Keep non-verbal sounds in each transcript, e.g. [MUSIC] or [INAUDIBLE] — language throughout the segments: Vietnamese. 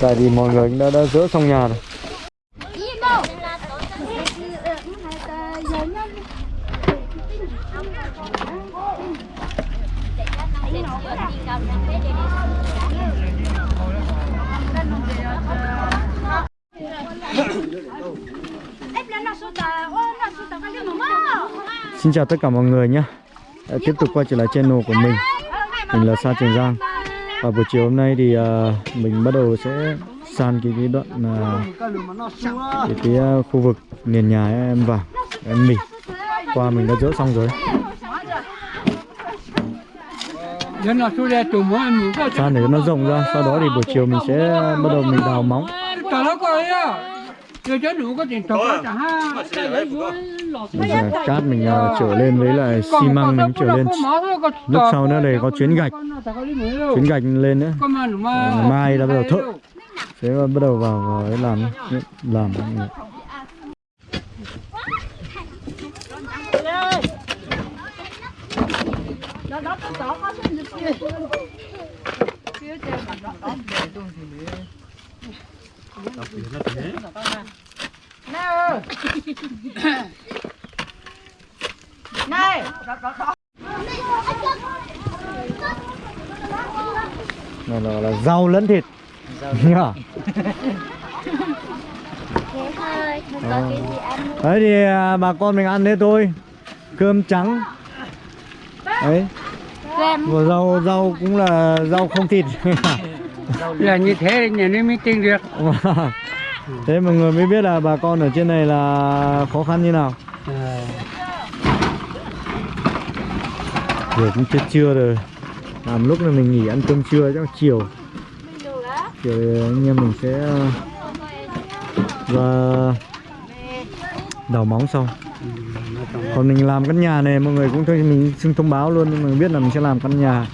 tại vì mọi người đã đã dỡ xong nhà rồi. Xin chào tất cả mọi người nhé. Tiếp tục quay trở lại channel của mình. Mình là Sa Trường Giang. Và buổi chiều hôm nay thì uh, mình bắt đầu sẽ san cái, cái đoạn uh, cái, cái uh, khu vực nền nhà em vào. Em mỉ qua mình đã dỡ xong rồi. San để nó rộng ra. Sau đó thì buổi chiều mình sẽ bắt đầu mình đào móng. Bây giờ cát mình à, trở lên với lại xi măng mình trở lên lúc sau nữa đây có chuyến gạch. chuyến gạch lên nữa. Ngày mai đã bắt đầu thợ. sẽ bắt đầu vào, vào ấy làm [LAUGHS] làm này là, là rau lẫn thịt. Nhá Thế thôi, không có cái gì ăn nữa. đấy thì à, bà con mình ăn thế thôi. Cơm trắng. Đấy. Kem và rau rau cũng là rau không thịt. [LAUGHS] Là như thế nhà nó mới tin được. [LAUGHS] Thế mọi người mới biết là bà con ở trên này là khó khăn như nào giờ cũng chưa trưa rồi. Làm lúc là mình nghỉ ăn cơm trưa chắc chiều. Chiều anh em mình sẽ ờ, và đào móng xong còn mình làm căn nhà này mọi người cũng thôi mình xin thông báo luôn nhưng mà biết là mình sẽ làm căn nhà.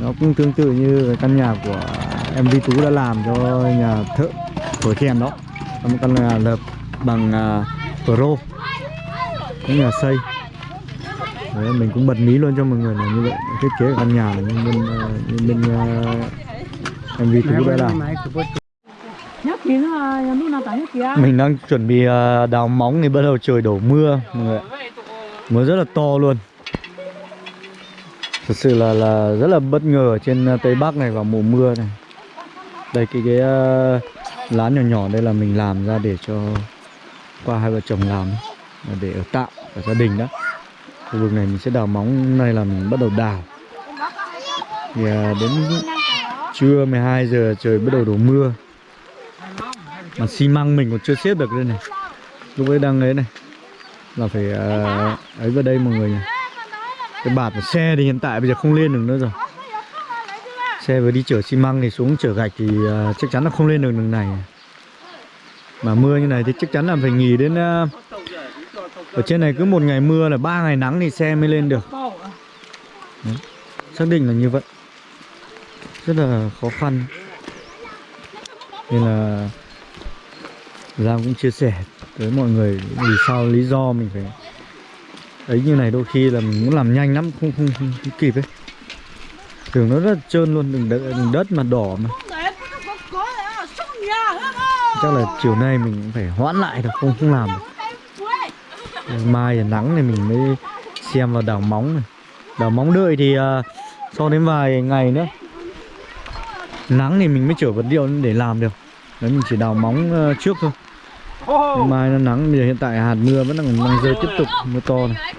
Nó cũng tương tự như căn nhà của em Vi Tú đã làm cho nhà thợ thổi kèn đó. Một căn nhà lợp bằng uh, pro cũng nhà xây. Đấy, mình cũng bật mí luôn cho mọi người là như vậy. Thiết kế căn nhà là như bên như bên uh, Tú lúc nào tại kìa mình đang chuẩn bị ờ, đào móng thì bắt đầu trời đổ mưa mọi người mưa rất là to luôn. Thật sự là là rất là bất ngờ ở trên ờ, tây bắc này vào mùa mưa này. Đây cái cái uh, lán nhỏ nhỏ đây là mình làm ra để cho qua hai vợ chồng làm là để ở tạm ở gia đình đó khu vực này mình sẽ đào móng này là mình bắt đầu đào. Thì à, đến trưa 12 giờ trời bắt đầu đổ mưa. Mà xi măng mình còn chưa xếp được đây này. Lúc ấy đang ấy này. Là phải uh, ấy vào đây mọi người nhỉ. Cái bạt của xe thì hiện tại bây giờ không lên được nữa rồi. Xe vừa đi chở xi măng thì xuống chở gạch thì uh, chắc chắn là không lên được đường này. Mà mưa như này thì chắc chắn là phải nghỉ đến uh, ở trên này cứ một ngày mưa là ba ngày nắng thì xe mới lên được. Đấy. xác định là như vậy. Rất là khó khăn. Nên là Giang cũng chia sẻ với mọi người vì sao lý do mình phải ấy như này đôi khi là mình muốn làm nhanh lắm không không, không, không kịp ấy. Đường nó rất trơn luôn đường đất, đừng đất mà đỏ mà. Chắc là chiều nay mình cũng phải hoãn lại được không không làm được mai là nắng này mình mới xem vào đào móng này. Đào móng đợi thì uh, sau đến vài ngày nữa nắng thì mình mới chở vật liệu để làm được. Đấy mình chỉ đào móng uh, trước thôi. Ngày mai nó nắng bây giờ hiện tại hạt mưa vẫn đang đang rơi tiếp tục mưa to này.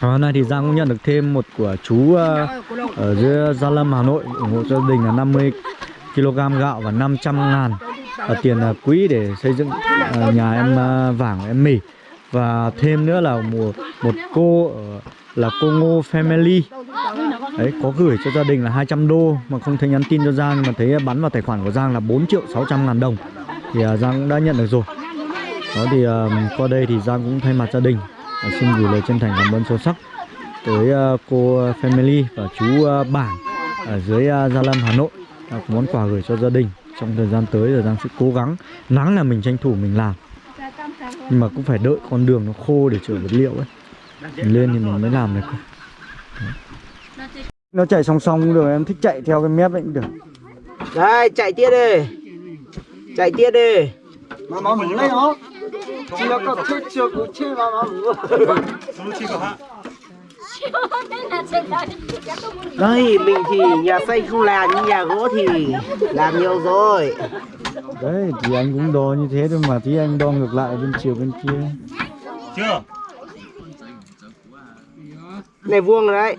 Hôm nay thì Giang cũng nhận được thêm một của chú uh, ở dưới Gia Lâm Hà Nội ủng hộ gia đình là 50 kg gạo và 500 ngàn ở tiền uh, quỹ để xây dựng uh, nhà em uh, vàng em mì. Và thêm nữa là một một cô ở là cô Ngô Family. Đấy có gửi cho gia đình là 200 đô mà không thấy nhắn tin cho Giang nhưng mà thấy bắn vào tài khoản của Giang là 4 triệu 600 ngàn đồng. Thì uh, Giang cũng đã nhận được rồi. Đó thì uh, qua đây thì Giang cũng thay mặt gia đình uh, xin gửi lời chân thành cảm ơn sâu sắc tới uh, cô Family và chú uh, Bảng ở dưới uh, Gia Lâm Hà Nội uh, món quà gửi cho gia đình trong thời gian tới là Giang sẽ cố gắng nắng là mình tranh thủ mình làm. Nhưng mà cũng phải đợi con đường nó khô để chở vật liệu ấy. Mình lên thì mình mới làm được nó chạy song song cũng được em thích chạy theo cái mép ấy cũng được. Đây, chạy tiếp đi. Chạy tiếp đi. mà mà mũ lấy nó. Chỉ là có chết chưa cũng chết mà mà mũ Đây, mình thì nhà xây không làm nhưng nhà gỗ thì làm nhiều rồi. đấy thì anh cũng đo như thế thôi mà tí anh đo ngược lại bên chiều bên kia chưa Này vuông rồi đấy.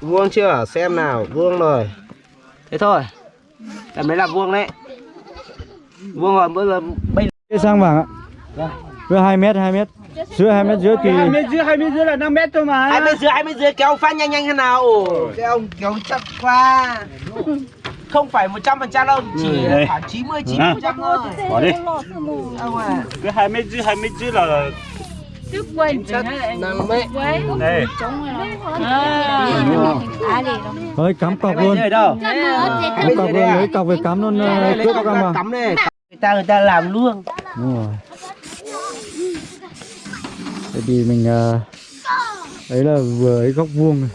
Vuông chưa? Xem nào, vuông rồi. Thế thôi. Tầm đấy là vuông đấy. Vuông rồi bây giờ bây sang vàng ạ với 2 mét 2 mét dưới 2 mét dưới thì hai mét dưới hai mét dưới là 5 mét thôi mà. Hai mét dưới hai mét dưới kéo phát nhanh nhanh thế nào? Cái ông kéo chặt qua không phải một trăm phần trăm đâu chỉ Đây. khoảng chín mươi chín phần trăm thôi. Bỏ đi. À. Cái hai mét dưới hai mét dưới là năm mét. đây. Cắm cọc luôn. Cắm cọc luôn lấy cọc về cắm luôn lấy cướp cọc cắm này người ta người ta làm luôn. Đúng rồi Tại vì mình ờ, đấy là vừa ấy góc vuông này.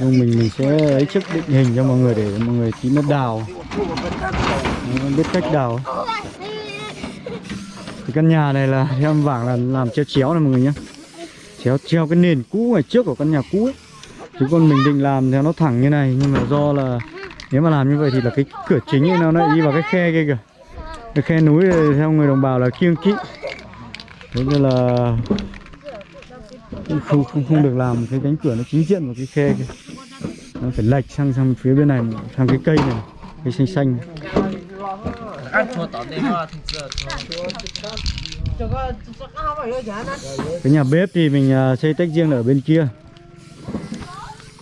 Nhưng mình mình sẽ ấy trước định hình cho mọi người để mọi người tí nó đào. Nó biết cách đào. Thì căn nhà này là theo em là làm treo chéo này mọi người nhé chéo treo cái nền cũ ngày trước của căn nhà cũ ấy. Chứ còn mình định làm theo nó thẳng như này nhưng mà do là nếu mà làm như vậy thì là cái cửa chính ấy nó lại đi vào cái khe kia kìa cái khe núi theo người đồng bào là kiêng kỵ. Thế nên là cũng không không không được làm cái cánh cửa nó chính diện vào cái khe kia. Nó phải lệch sang sang phía bên này, sang cái cây này, cây xanh xanh. Cái nhà bếp thì mình à, xây tách riêng ở bên kia.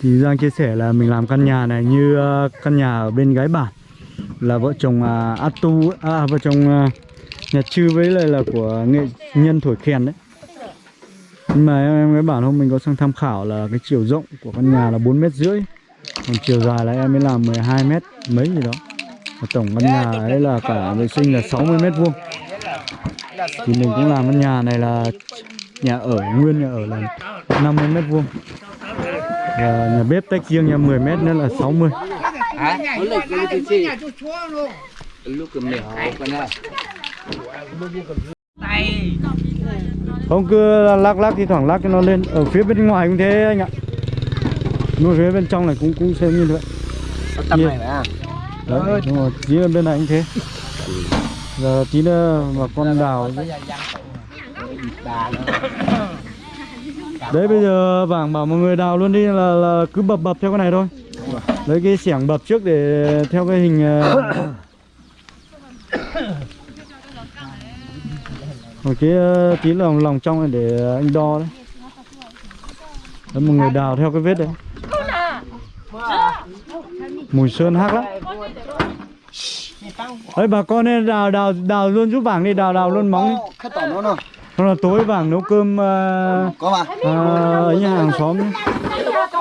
Thì Giang chia sẻ là mình làm căn nhà này như à, căn nhà ở bên gái bản là vợ chồng à, Atu à, vợ chồng à, nhà chư với lại là của nghệ nhân thổi kèn đấy. Nhưng mà em, em mới bảo hôm mình có sang tham khảo là cái chiều rộng của căn nhà là 4 mét rưỡi. Còn chiều dài là em mới làm 12 mét mấy gì đó. Và tổng căn nhà ấy là cả vệ sinh là 60 mét vuông. Thì mình cũng làm căn nhà này là nhà ở nguyên nhà ở là 50 mét vuông. Và nhà bếp tách riêng nhà 10 mét nữa là 60 không cứ lắc lắc thì thoảng lắc cho nó lên. Ở phía bên ngoài cũng thế anh ạ. Nhưng phía bên trong này cũng cũng xem như vậy. Tầm Nhiều. này à đấy đúng rồi tí nữa bên này cũng thế. Giờ tí nữa mà con đào đấy bây giờ vàng bảo mọi người đào luôn đi là, là cứ bập bập theo cái này thôi lấy cái xẻng bập trước để theo cái hình ờ, một cái ờ, tí lòng lòng trong này để anh đo đấy. Đấy mọi người đào theo cái vết đấy. Mùi sơn hắc lắm. Đấy bà con nên đào đào đào luôn giúp vàng đi đào đào luôn móng đi. Xong là tối vàng nấu cơm mà. ờ, ấy nhà hàng xóm nhé.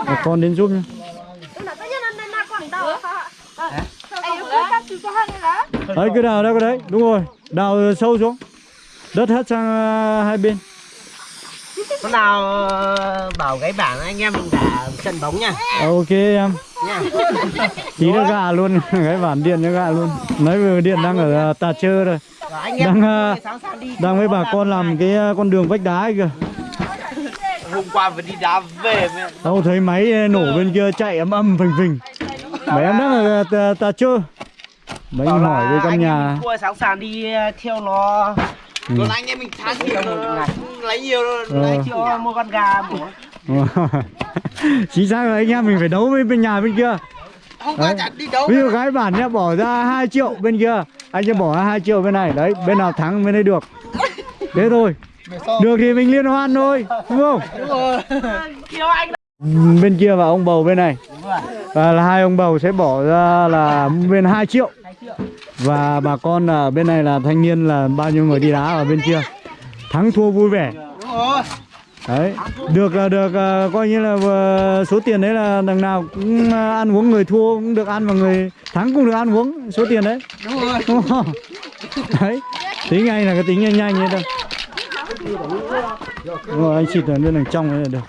bà con đến giúp nhé đấy cứ đào đâu cái đấy. Đúng rồi. Đào sâu xuống. Đất hết sang ờ, hai bên. Hôm nào ờ, bảo gái bản anh em mình đá trận bóng nha. Ok em. Nha. Tí nữa gạ luôn. [LAUGHS] Cái bản điện nó gạ luôn. Nói vừa điện đang ở ờ, tà chơ rồi Đang, đang với bà con làm cái con đường vách đá ấy kìa. Hôm qua vừa đi đá về mẹ Đâu thấy máy nổ bên kia chạy ấm âm phình phình. Mấy em đang ở tà, tà chơ Mấy anh hỏi về căn nhà. em cua sẵn sàng đi ờ, theo nó. Ừ. còn anh em mình thắng nhiều lấy nhiều Ờ. lấy cho mua con gà mổ Chính xác rồi anh em mình phải đấu với bên nhà bên kia. Hôm Đấy. chẳng đi đấu Ví dụ gái bản nhá bỏ ra 2 triệu bên kia. Anh sẽ bỏ ra 2 triệu bên này. Đấy bên nào thắng bên đây được. [LAUGHS] Thế thôi. Được thì mình liên hoan thôi Đúng không? Kêu [LAUGHS] anh Bên kia và ông bầu bên này. Và là hai ông bầu sẽ bỏ ra là bên 2 triệu và bà con ở bên này là thanh niên là bao nhiêu người đi đá ở bên kia? Thắng thua vui vẻ. Đấy, được là được à, coi như là số tiền đấy là đằng nào cũng à, ăn uống người thua cũng được ăn và người thắng cũng được ăn uống, số tiền đấy. Đúng rồi đúng không đấy, tính ngay là cái tính nhanh nhanh như thôi. Rồi anh xịt ở bên đằng trong này là được.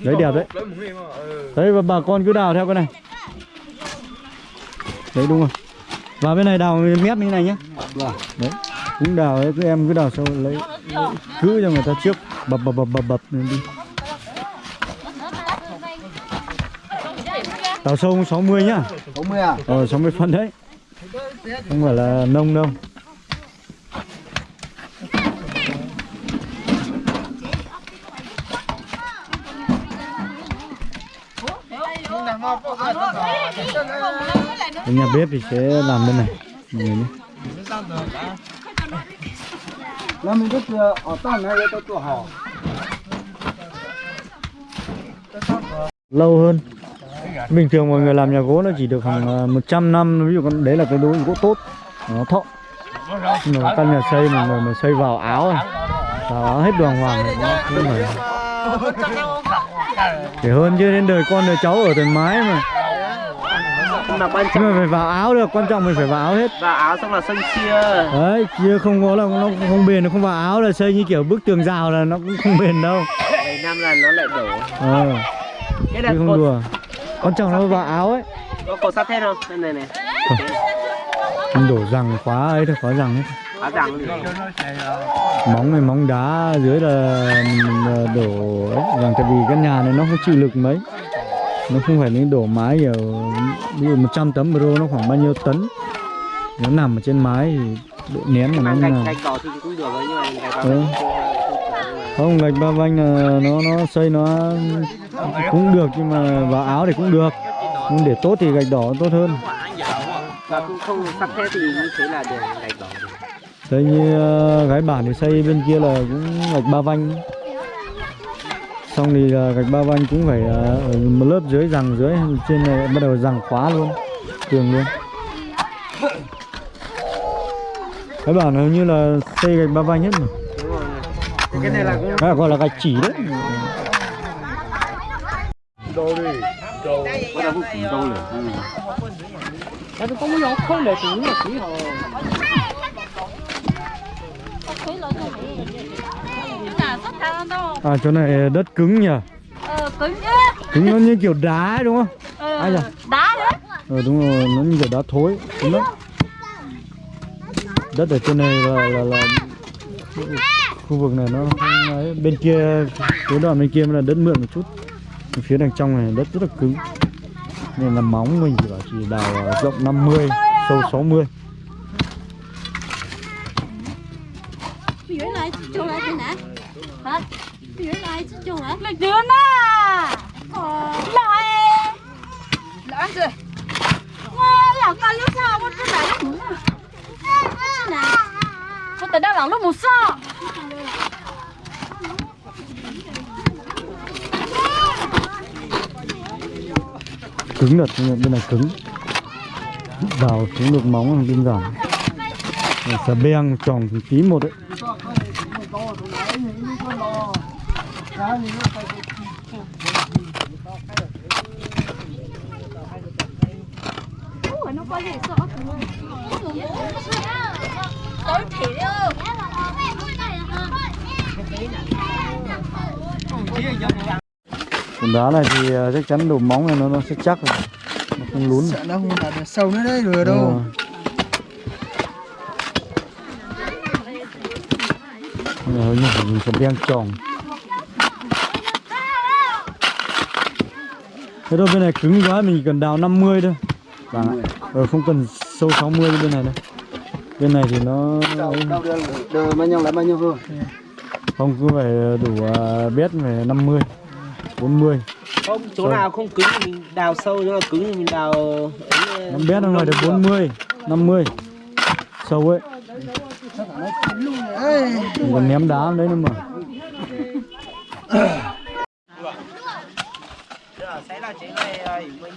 Đấy, đẹp đấy. Đấy, và bà con cứ đào theo cái này. Đấy, đúng rồi vào bên này đào mép như này nhé đấy. Cũng đào đấy cứ em cứ đào sâu lấy cứ cho người ta trước bập bập bập bập bập lên đi. Đào sâu 60 nhá. 60 à? Ờ 60 phân đấy. Không phải là nông đâu Cái nhà bếp thì sẽ làm bên này. Mọi người nhé. Nó mình rất là ở tận này tôi tôi họ lâu hơn. Bình thường mọi người làm nhà gỗ nó chỉ được khoảng ờ, 100 năm ví dụ con đấy là cái đối gỗ tốt. Nó thọ. Mà căn nhà xây mà người mà xây vào áo này, vào áo hết đoàn hoàng này, nó không phải. Để hơn chứ đến đời con đời cháu ở thoải mái mà mà quan nhưng trọng. Mà phải vào áo được quan trọng mình phải vào áo hết. Và áo xong là sân chia. Đấy chia không có là nó không bền nó không vào áo là xây như kiểu bức tường rào là nó cũng không bền đâu. Vài năm là nó lại đổ. Ờ. Cái là không cột đùa. Quan trọng nó vào áo ấy. Có cột sắt thép không? Đây này này. Không đổ rằng khóa ấy thôi khóa rằng hết rằng thì móng này móng đá dưới là là đổ ấy, rằng tại vì cái nhà này nó không chịu lực mấy nó không phải những đổ mái ở ví dụ 100 tấm euro nó khoảng bao nhiêu tấn nó nằm ở trên mái thì độ nén của nó như nào gạch đỏ thì cũng được nhưng mà gạch đỏ Ừ. không, gạch ba vanh là nó nó xây nó cũng được nhưng mà vào áo thì cũng được nhưng để tốt thì gạch đỏ tốt hơn và cũng không sắt thép thì như thế là để gạch đỏ được. Đấy như gái bản thì xây bên kia là cũng gạch ba vanh Xong thì ờ, gạch ba vanh cũng phải ờ, ở một lớp dưới rằng dưới Trên này bắt đầu rằng khóa luôn Tường luôn. Gái bản hình như là xây gạch ba vanh hết mà. Đúng rồi cái này là cũng Cái gọi là gạch chỉ đấy. Tại vì có mấy nhỏ không để chủ là chỉ họ À chỗ này đất cứng nhỉ Ờ, cứng chứ. Cứng nó như kiểu đá ấy, đúng không? Ờ, Ai da? đá đấy. Ờ đúng rồi, nó như kiểu đá thối Cứng lắm Đất ở trên này là là, là khu vực này nó không ấy. bên kia cái đoạn bên kia là đất mượn một chút phía đằng trong này đất rất là cứng nên là móng mình chỉ bảo chỉ đào rộng 50 sâu 60 Cái dưới này thế nào? Hả? Này trông lại. Là dưới nè. Ờ, lại. Lại rồi. Wow, là con lúc sao con cái này nó muốn. Nè. Con tới đây là lúc một sao. cứng thật mà bên này cứng vào xuống được móng là giản Rồi xà beng tròn thì tí một đấy nó có gì sợ còn đá này thì ờ, chắc chắn đổ móng này nó nó sẽ chắc rồi. Nó không lún nó không là sâu nữa đấy rồi đâu. Rồi. Như phải dùng xà beng tròn Thế đâu bên này cứng quá mình cần đào 50 thôi. Bạn ạ. Ờ không cần sâu 60 như bên này đâu. Bên này thì nó đâu đưa đưa bao nhiêu là bao nhiêu thôi không cứ phải đủ uh, biết phải 50 40 không chỗ nào không cứng thì mình đào sâu chỗ nào cứng thì mình đào ấy, Năm biết nó ngoài được 40 50 Sâu ấy. Mình còn ném đá đấy nữa mà [CLEARS THROAT] Xảy ra chuyện này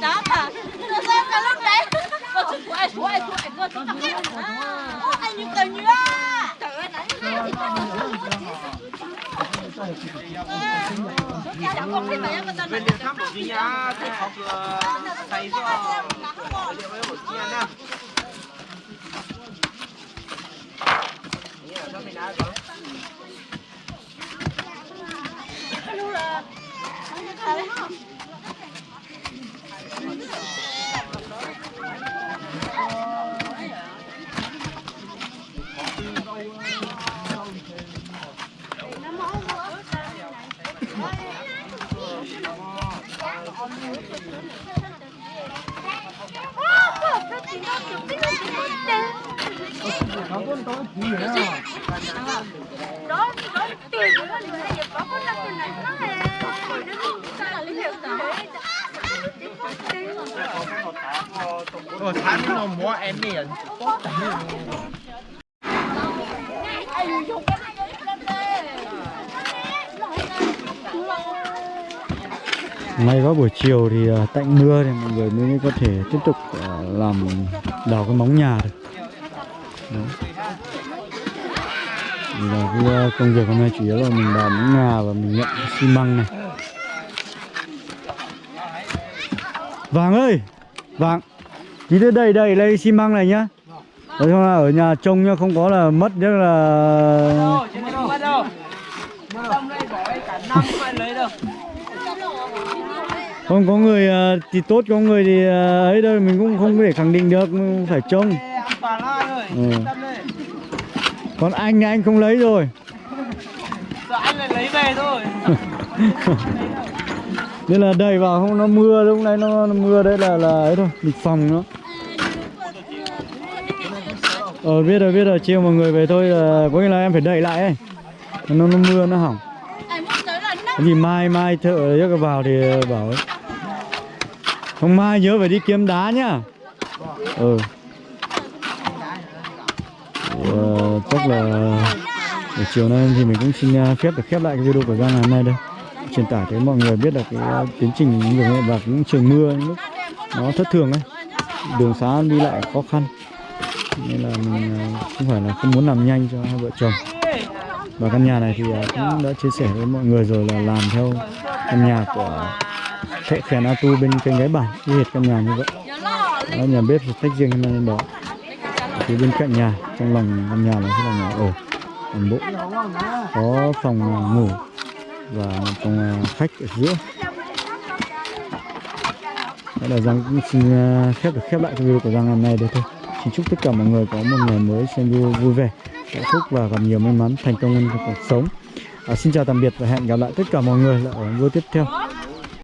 đó mà nó xem cái lúc đấy Cô chú của ai chú ai chú ai cô chú tặng hết Ô anh như tờ nhựa Trời ơi nãy Chẳng có khi mà em mà tao nói thăm một gì nhá thế học không cho liệu với một chia nha Ủa tháng nó mua em đi rồi May có buổi chiều thì à, tạnh mưa thì mọi người mới có thể tiếp tục à, làm đào cái móng nhà được. Đó. Là cái ờ, công việc hôm nay chủ yếu là mình đào nhà và mình nhận xi măng này. Vàng ơi, Vàng, tí nữa đầy đầy lấy xi măng này nhá. Nói chung là ở nhà trông nhá, không có là mất rất là không có người ờ, thì tốt có người thì ờ, ấy đâu mình cũng không thể khẳng định được phải trông ừ. còn anh anh không lấy rồi. Anh lại lấy về thôi. [LAUGHS] Nên là đầy vào không nó mưa lúc này nó, nó mưa đấy là là ấy thôi lịch phòng nó. Ờ biết rồi biết rồi chiều mọi người về thôi là có nghĩa là em phải đẩy lại ấy. Nó nó mưa nó hỏng. Gì mai mai thợ chắc vào thì bảo ấy. Không mai nhớ phải đi kiếm đá nhá. Ừ thì, ờ, chắc là ờ, buổi chiều nay thì mình cũng xin ờ, phép được khép lại cái video của Giang ngày hôm nay đây. Truyền tải tới mọi người biết là cái ờ, tiến trình những nghệ và cũng trời mưa những lúc nó thất thường ấy. Đường xá đi lại khó khăn. Nên là mình không phải là không muốn làm nhanh cho hai vợ chồng. Và căn nhà này thì cũng đã chia sẻ với mọi người rồi là làm theo căn nhà của thệ phèn A Tu bên kênh gái bản y hệt căn nhà như vậy. Đó, nhà bếp thì tách riêng nên đó phía bên cạnh nhà trong lòng căn nhà này sẽ là nhà ở toàn bộ có phòng à, ngủ và một phòng à, khách ở giữa. Đó là Giang cũng xin à, khép được khép lại cái video của Giang ngày hôm nay đây thôi. Xin chúc tất cả mọi người có một ngày mới xem video vui vẻ hạnh phúc và gặp nhiều may mắn thành công trong cuộc sống. À, Xin chào tạm biệt và hẹn gặp lại tất cả mọi người ở video tiếp theo.